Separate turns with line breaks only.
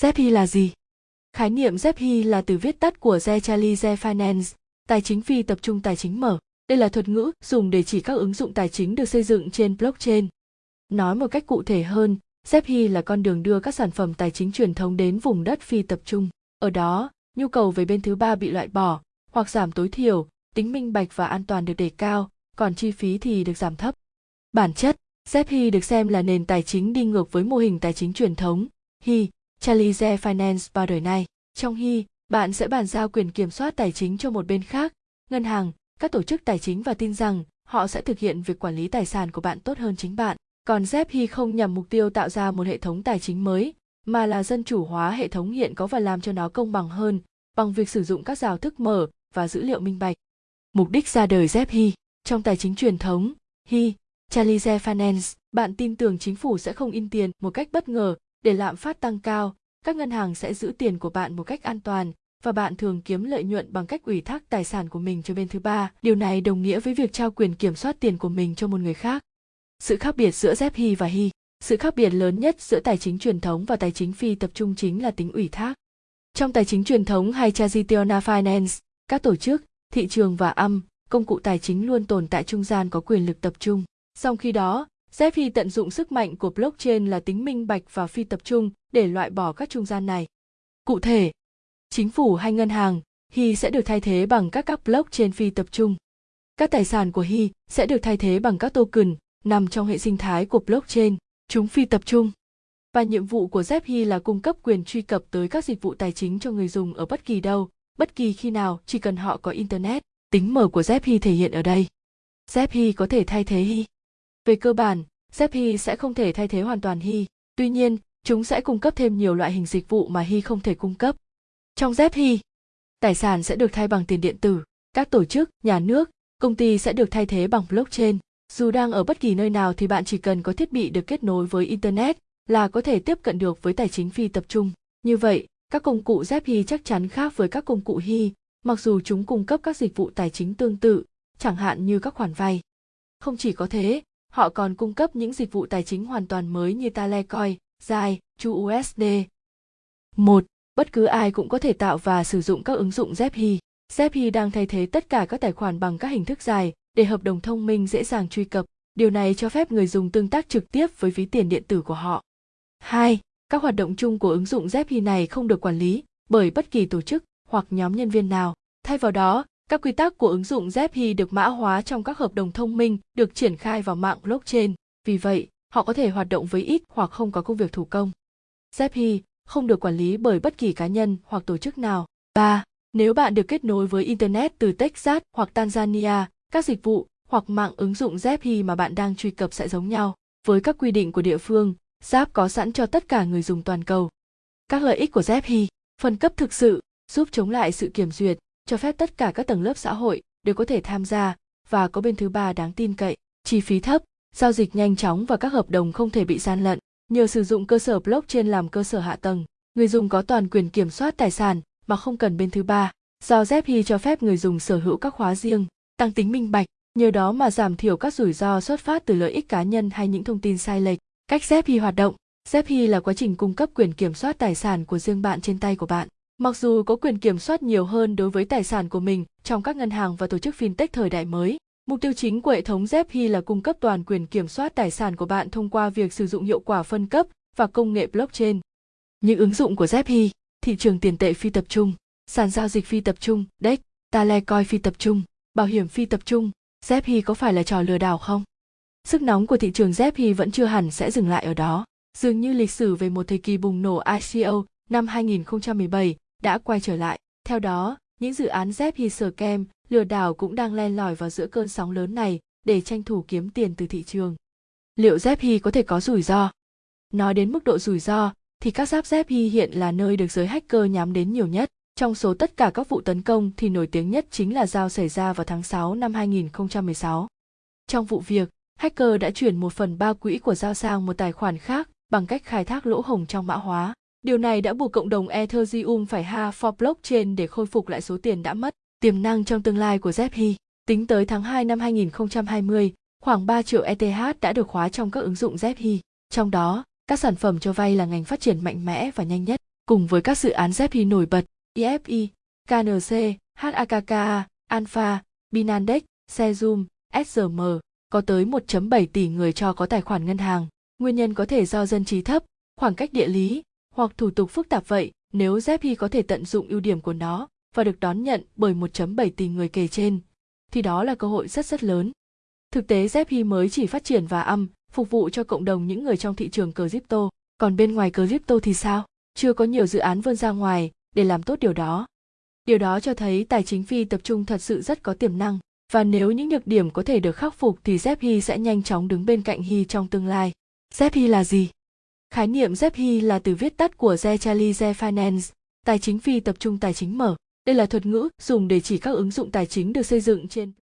ZEPI là gì? Khái niệm ZEPI là từ viết tắt của Decentralized Finance, tài chính phi tập trung tài chính mở. Đây là thuật ngữ dùng để chỉ các ứng dụng tài chính được xây dựng trên blockchain. Nói một cách cụ thể hơn, ZEPI là con đường đưa các sản phẩm tài chính truyền thống đến vùng đất phi tập trung. Ở đó, nhu cầu về bên thứ ba bị loại bỏ hoặc giảm tối thiểu, tính minh bạch và an toàn được đề cao, còn chi phí thì được giảm thấp. Bản chất, ZEPI được xem là nền tài chính đi ngược với mô hình tài chính truyền thống, HI, Charlie Finance vào đời này, Trong HI, bạn sẽ bàn giao quyền kiểm soát tài chính cho một bên khác, ngân hàng, các tổ chức tài chính và tin rằng họ sẽ thực hiện việc quản lý tài sản của bạn tốt hơn chính bạn. Còn Zephi không nhằm mục tiêu tạo ra một hệ thống tài chính mới, mà là dân chủ hóa hệ thống hiện có và làm cho nó công bằng hơn bằng việc sử dụng các rào thức mở và dữ liệu minh bạch. Mục đích ra đời Zephi trong tài chính truyền thống, HI, Charlie Finance, bạn tin tưởng chính phủ sẽ không in tiền một cách bất ngờ để lạm phát tăng cao, các ngân hàng sẽ giữ tiền của bạn một cách an toàn và bạn thường kiếm lợi nhuận bằng cách ủy thác tài sản của mình cho bên thứ ba. Điều này đồng nghĩa với việc trao quyền kiểm soát tiền của mình cho một người khác. Sự khác biệt giữa dép hy và HI sự khác biệt lớn nhất giữa tài chính truyền thống và tài chính phi tập trung chính là tính ủy thác. Trong tài chính truyền thống hay traditional finance, các tổ chức, thị trường và âm, công cụ tài chính luôn tồn tại trung gian có quyền lực tập trung. Song khi đó, DeFi tận dụng sức mạnh của blockchain là tính minh bạch và phi tập trung để loại bỏ các trung gian này. Cụ thể, chính phủ hay ngân hàng, HI sẽ được thay thế bằng các các blockchain phi tập trung. Các tài sản của HI sẽ được thay thế bằng các token nằm trong hệ sinh thái của blockchain, chúng phi tập trung. Và nhiệm vụ của Zephi là cung cấp quyền truy cập tới các dịch vụ tài chính cho người dùng ở bất kỳ đâu, bất kỳ khi nào chỉ cần họ có internet. Tính mở của Zephi thể hiện ở đây. Zephi có thể thay thế HI. Về cơ bản, ZEPI sẽ không thể thay thế hoàn toàn HI. Tuy nhiên, chúng sẽ cung cấp thêm nhiều loại hình dịch vụ mà HI không thể cung cấp. Trong ZEPI, tài sản sẽ được thay bằng tiền điện tử. Các tổ chức, nhà nước, công ty sẽ được thay thế bằng blockchain. Dù đang ở bất kỳ nơi nào thì bạn chỉ cần có thiết bị được kết nối với internet là có thể tiếp cận được với tài chính phi tập trung. Như vậy, các công cụ ZEPI chắc chắn khác với các công cụ HI, mặc dù chúng cung cấp các dịch vụ tài chính tương tự, chẳng hạn như các khoản vay. Không chỉ có thế, họ còn cung cấp những dịch vụ tài chính hoàn toàn mới như Talecoin, Zai, Chu USD. Một, Bất cứ ai cũng có thể tạo và sử dụng các ứng dụng Zephi. Zephi đang thay thế tất cả các tài khoản bằng các hình thức dài để hợp đồng thông minh dễ dàng truy cập. Điều này cho phép người dùng tương tác trực tiếp với ví tiền điện tử của họ. 2. Các hoạt động chung của ứng dụng Zephi này không được quản lý bởi bất kỳ tổ chức hoặc nhóm nhân viên nào. Thay vào đó, các quy tắc của ứng dụng ZEPI được mã hóa trong các hợp đồng thông minh được triển khai vào mạng blockchain. Vì vậy, họ có thể hoạt động với ít hoặc không có công việc thủ công. ZEPI không được quản lý bởi bất kỳ cá nhân hoặc tổ chức nào. 3. Nếu bạn được kết nối với Internet từ Texas hoặc Tanzania, các dịch vụ hoặc mạng ứng dụng ZEPI mà bạn đang truy cập sẽ giống nhau. Với các quy định của địa phương, ZAP có sẵn cho tất cả người dùng toàn cầu. Các lợi ích của ZEPI, phân cấp thực sự, giúp chống lại sự kiểm duyệt, cho phép tất cả các tầng lớp xã hội đều có thể tham gia và có bên thứ ba đáng tin cậy, chi phí thấp, giao dịch nhanh chóng và các hợp đồng không thể bị gian lận. Nhờ sử dụng cơ sở blockchain làm cơ sở hạ tầng, người dùng có toàn quyền kiểm soát tài sản mà không cần bên thứ ba. Do Zephi cho phép người dùng sở hữu các khóa riêng, tăng tính minh bạch, nhờ đó mà giảm thiểu các rủi ro xuất phát từ lợi ích cá nhân hay những thông tin sai lệch. Cách Zephi hoạt động Zephi là quá trình cung cấp quyền kiểm soát tài sản của riêng bạn trên tay của bạn. Mặc dù có quyền kiểm soát nhiều hơn đối với tài sản của mình trong các ngân hàng và tổ chức fintech thời đại mới, mục tiêu chính của hệ thống ZEPI là cung cấp toàn quyền kiểm soát tài sản của bạn thông qua việc sử dụng hiệu quả phân cấp và công nghệ blockchain. Những ứng dụng của ZEPI, thị trường tiền tệ phi tập trung, sàn giao dịch phi tập trung, DEX, Talecoin phi tập trung, bảo hiểm phi tập trung, ZEPI có phải là trò lừa đảo không? Sức nóng của thị trường ZEPI vẫn chưa hẳn sẽ dừng lại ở đó. Dường như lịch sử về một thời kỳ bùng nổ ICO năm 2017 đã quay trở lại. Theo đó, những dự án ZEPI kem, lừa đảo cũng đang len lỏi vào giữa cơn sóng lớn này để tranh thủ kiếm tiền từ thị trường. Liệu ZEPI có thể có rủi ro? Nói đến mức độ rủi ro, thì các giáp ZEPI hiện là nơi được giới hacker nhắm đến nhiều nhất. Trong số tất cả các vụ tấn công thì nổi tiếng nhất chính là giao xảy ra vào tháng 6 năm 2016. Trong vụ việc, hacker đã chuyển một phần ba quỹ của giao sang một tài khoản khác bằng cách khai thác lỗ hổng trong mã hóa. Điều này đã buộc cộng đồng Ethereum phải ha for blockchain để khôi phục lại số tiền đã mất. Tiềm năng trong tương lai của ZEPI Tính tới tháng 2 năm 2020, khoảng 3 triệu ETH đã được khóa trong các ứng dụng ZEPI. Trong đó, các sản phẩm cho vay là ngành phát triển mạnh mẽ và nhanh nhất. cùng với các dự án ZEPI nổi bật IFI, KNC, HAKKA, Alpha, Binandex, Sezum, SRM, có tới 1.7 tỷ người cho có tài khoản ngân hàng. Nguyên nhân có thể do dân trí thấp, khoảng cách địa lý, hoặc thủ tục phức tạp vậy, nếu ZEPI có thể tận dụng ưu điểm của nó và được đón nhận bởi 1.7 tỷ người kể trên, thì đó là cơ hội rất rất lớn. Thực tế ZEPI mới chỉ phát triển và âm, phục vụ cho cộng đồng những người trong thị trường crypto, còn bên ngoài crypto thì sao? Chưa có nhiều dự án vươn ra ngoài để làm tốt điều đó. Điều đó cho thấy tài chính phi tập trung thật sự rất có tiềm năng, và nếu những nhược điểm có thể được khắc phục thì ZEPI sẽ nhanh chóng đứng bên cạnh Hy trong tương lai. ZEPI là gì? Khái niệm Zephi là từ viết tắt của Zechalize Finance, tài chính phi tập trung tài chính mở. Đây là thuật ngữ dùng để chỉ các ứng dụng tài chính được xây dựng trên